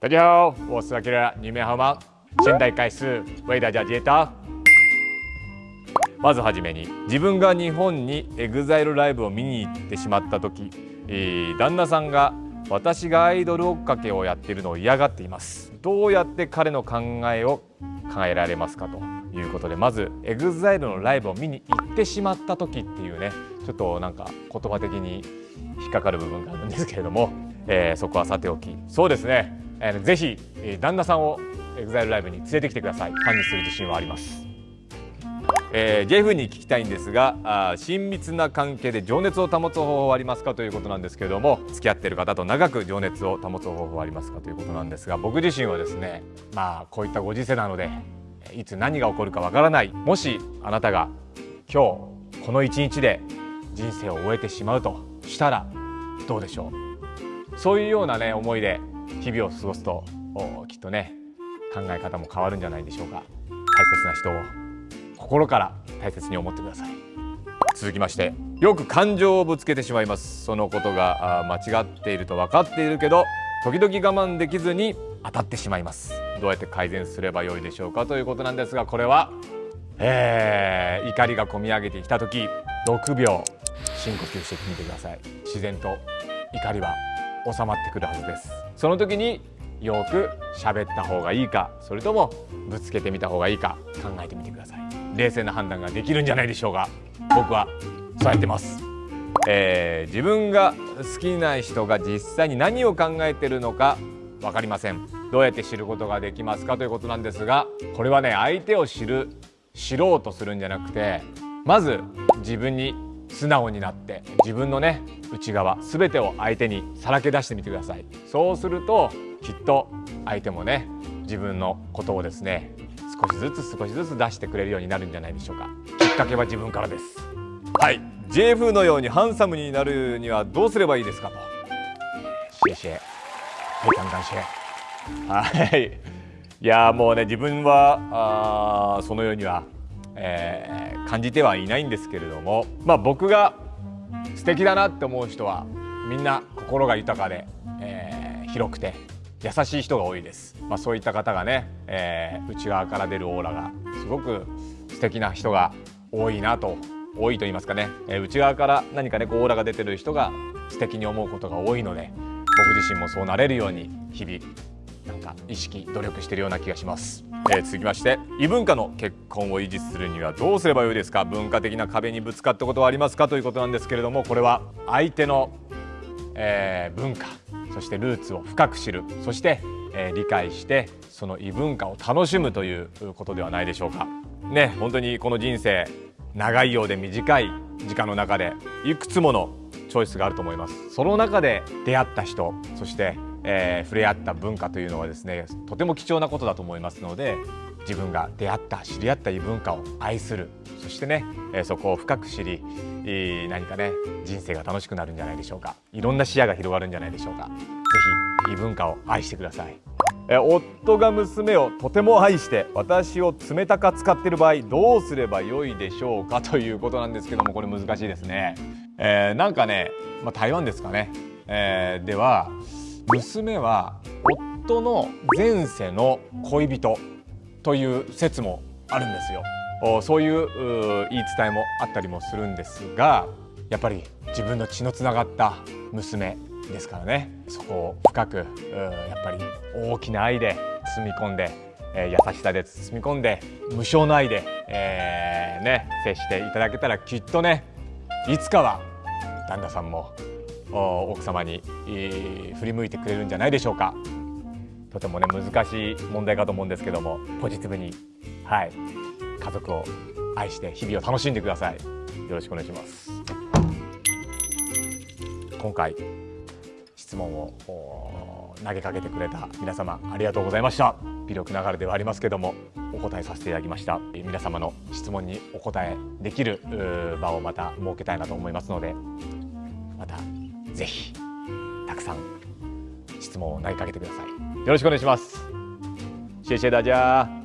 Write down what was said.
大家好，我是 Akira，你们好吗？现在开始为大家解答。まずはじめに自分が日本に EXILE ライブを見に行ってしまった時、えー、旦那さんが私がアイドル追っかけをやっているのを嫌がっていますどうやって彼の考えを考えられますかということでまず EXILE のライブを見に行ってしまった時っていうねちょっとなんか言葉的に引っかかる部分があるんですけれども、えー、そこはさておきそうですねえー、ぜひ、旦那さんを EXILE ライブに連れてきてください。ファンにする自信はあります。えー、ジェフに聞きたいんですがあ親密な関係で情熱を保つ方法はありますかということなんですけれども付き合っている方と長く情熱を保つ方法はありますかということなんですが僕自身はですねまあこういったご時世なのでいつ何が起こるかわからない。もしあなたが今日この一日で人生を終えてしまうとしたらどうでしょう？そういうようなね思いで日々を過ごすときっとね考え方も変わるんじゃないでしょうか。大切な人を心から大切に思ってください。続きましてよく感情をぶつけてしまいます。そのことが間違っていると分かっているけど時々我慢できずに当たってしまいます。どうやって改善すればよいでしょうかということなんですがこれは、えー、怒りがこみ上げてきた時6秒深呼吸してみてください。自然と怒りは収まってくるはずです。その時によく喋った方がいいかそれともぶつけてみた方がいいか考えてみてください。冷静な判断ができるんじゃないでしょうか僕はそうやってます、えー、自分が好きな人が実際に何を考えてるのか分かりません。どうやって知ることができますかということなんですがこれはね相手を知る知ろうとするんじゃなくてまず自分に素直になって自分のね内側全てを相手にさらけ出してみてください。そうするときっと相手もね自分のことをですね少しずつ少しずつ出してくれるようになるんじゃないでしょうか。きっかけは自分からです。はい。JF のようにハンサムになるにはどうすればいいですかと。シェシェ非常感謝はい。いやもうね自分はあそのようにはえー、感じてはいないんですけれども、まあ、僕が素敵だなって思う人はみんな心が豊かで、えー、広くて優しい人が多いです、まあ、そういった方がね、えー、内側から出るオーラがすごく素敵な人が多いなと多いと言いますかね、え、内側から何かねこうオーラが出てる人が素敵に思うことが多いので僕自身もそうなれるように日々なんか意識努力してるような気がします、えー、続きまして異文化の結婚を維持するにはどうすればよいですか？文化的な壁にぶつかったことはありますか？ということなんですけれどもこれは相手の、えー、文化そしてルーツを深く知るそして、えー、理解してその異文化を楽しむということではないでしょうか。ね本当にこの人生長いようで短い時間の中でいくつものチョイスがあると思います。その中で出会った人そしてえー、触れ合った文化というのはですねとても貴重なことだと思いますので自分が出会った知り合った異文化を愛するそしてね、えー、そこを深く知り何かね人生が楽しくなるんじゃないでしょうか。いろんな視野が広がるんじゃないでしょうか。ぜひ異文化を愛してください。夫が娘をとても愛して私を冷たく使っている場合どうすればよいでしょうかということなんですけどもこれ難しいですね、えー、なんかね、まあ、台湾ですかね、えー、では娘は夫の前世の恋人という説もあるんですよ。そういう言い伝えもあったりもするんですがやっぱり自分の血のつながった娘ですからね。そこを深くやっぱり大きな愛で包み込んで、え優しさで包み込んで無償の愛で、えー、ね、接していただけたらきっとねいつかは旦那さんも奥様に振り向いてくれるんじゃないでしょうか。とてもね難しい問題かと思うんですけどもポジティブにはい家族を愛して日々を楽しんでください。よろしくお願いします。今回質問を投げかけてくれた皆様ありがとうございました。微力ながらではありますけどもお答えさせていただきました。皆様の質問にお答えできる場をまた設けたいなと思いますのでまたぜひたくさん質問を投げかけてください。よろしくお願いします。谢谢大家